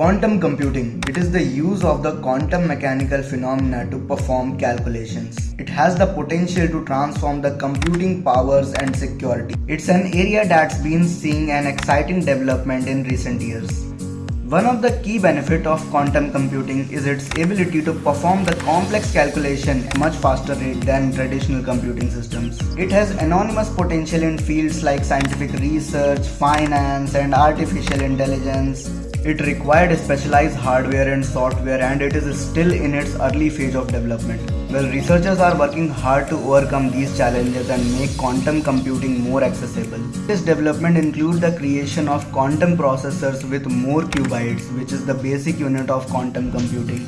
Quantum computing. It is the use of the quantum mechanical phenomena to perform calculations. It has the potential to transform the computing powers and security. It's an area that's been seeing an exciting development in recent years. One of the key benefits of quantum computing is its ability to perform the complex calculation at much faster rate than traditional computing systems. It has enormous potential in fields like scientific research, finance, and artificial intelligence. It required specialized hardware and software and it is still in its early phase of development. Well, researchers are working hard to overcome these challenges and make quantum computing more accessible. This development includes the creation of quantum processors with more qubits, which is the basic unit of quantum computing.